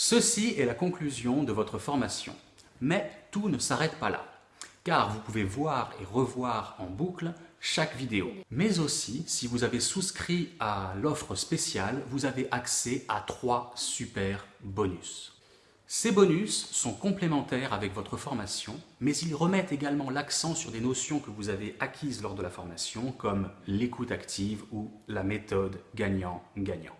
Ceci est la conclusion de votre formation. Mais tout ne s'arrête pas là, car vous pouvez voir et revoir en boucle chaque vidéo. Mais aussi, si vous avez souscrit à l'offre spéciale, vous avez accès à trois super bonus. Ces bonus sont complémentaires avec votre formation, mais ils remettent également l'accent sur des notions que vous avez acquises lors de la formation, comme l'écoute active ou la méthode gagnant-gagnant.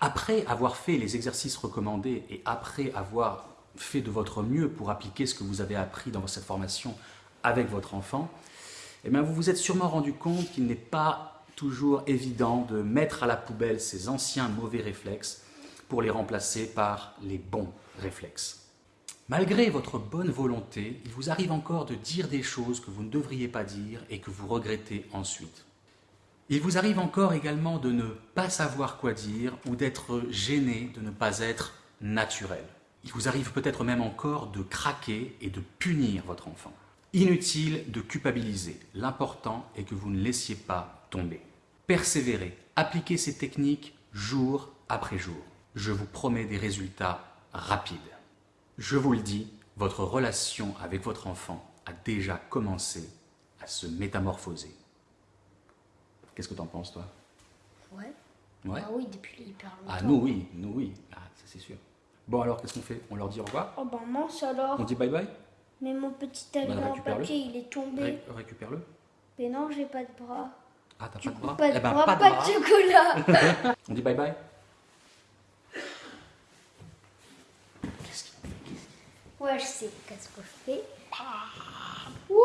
Après avoir fait les exercices recommandés et après avoir fait de votre mieux pour appliquer ce que vous avez appris dans cette formation avec votre enfant, eh vous vous êtes sûrement rendu compte qu'il n'est pas toujours évident de mettre à la poubelle ces anciens mauvais réflexes pour les remplacer par les bons réflexes. Malgré votre bonne volonté, il vous arrive encore de dire des choses que vous ne devriez pas dire et que vous regrettez ensuite. Il vous arrive encore également de ne pas savoir quoi dire ou d'être gêné de ne pas être naturel. Il vous arrive peut-être même encore de craquer et de punir votre enfant. Inutile de culpabiliser, l'important est que vous ne laissiez pas tomber. Persévérez, appliquez ces techniques jour après jour. Je vous promets des résultats rapides. Je vous le dis, votre relation avec votre enfant a déjà commencé à se métamorphoser. Qu'est-ce que tu en penses, toi? Ouais. Ouais Ah oui, depuis hyper longtemps. Ah, nous, oui, nous, oui. Ah, ça, c'est sûr. Bon, alors, qu'est-ce qu'on fait? On leur dit au revoir? Oh ben mince alors. On dit bye-bye Mais mon petit avion en récupère-le. papier, il est tombé. Ré- Récupère-le. Mais non, j'ai pas de bras. Ah, t'as pas de coup, bras? pas de Eh ben, bras, pas de pas bras. de chocolat. On dit bye-bye ouais, je sais qu'est-ce que je fais. Wouh